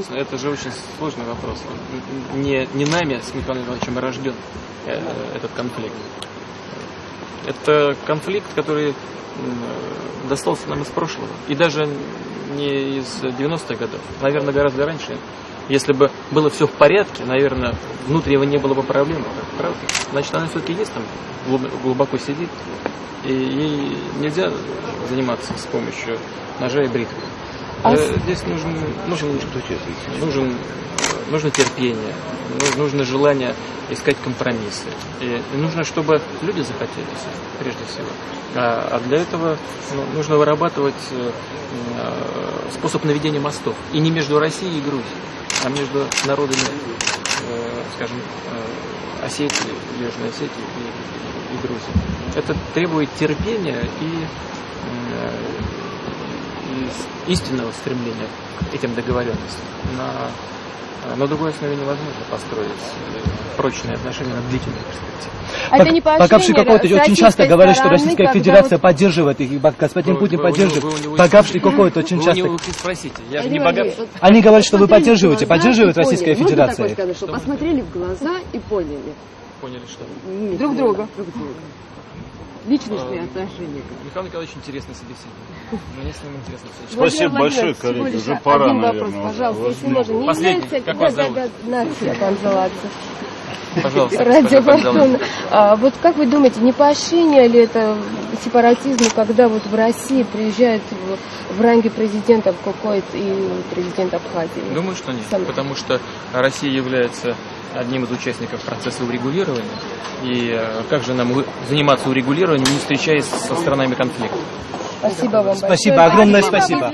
интересно. Это же очень сложный вопрос. Не, не нами с Михаилом Ивановичем рожден э, этот конфликт. Это конфликт, который достался нам из прошлого. И даже не из 90-х годов. Наверное, гораздо раньше. Если бы было все в порядке, наверное, внутреннего не было бы проблем. Правда? Значит, она все-таки есть там, глубоко сидит. И ей нельзя заниматься с помощью ножа и бритвы. А э, Здесь нужен, нужен, нужен, нужно терпение, нужно желание искать компромиссы. И нужно, чтобы люди захотели, прежде всего. А, а для этого ну, нужно вырабатывать э, э, способ наведения мостов. И не между Россией и Грузией, а между народами, скажем, Осетии, Южной Осетии и, и Грузии. Это требует терпения и истинного стремления к этим договоренностям. На, на другой основе невозможно построить э, прочные отношения на длительной перспективе. А это не Бакавший какой-то очень часто говорит, что Российская Федерация вот... поддерживает их, господин вы, Путин вы, поддерживает. Бакавший какой-то очень часто... Вы не спросите, я же не богатый. Они говорят, что вы поддерживаете, поддерживает Российская Федерация. Можно такое сказать, что посмотрели в глаза и поняли. Поняли что? Друг друга. Друг друга личностные отношения. Михаил Николаевич интересный собеседник. Мне с ним интересно Спасибо большое, коллеги. Уже пора, один наверное. вопрос, пожалуйста, если можно. Не Последний. является... Как вас зовут? Нация Панзаладзе. Пожалуйста. Радио а, Вот как вы думаете, не поощрение ли это сепаратизму, когда вот в России приезжают в, в ранге президентов Кокойт и президент Абхазии? Думаю, что нет. Сам... Потому что Россия является одним из участников процесса урегулирования. И э, как же нам заниматься урегулированием, не встречаясь со сторонами конфликта? Спасибо вам Спасибо, большое. огромное спасибо.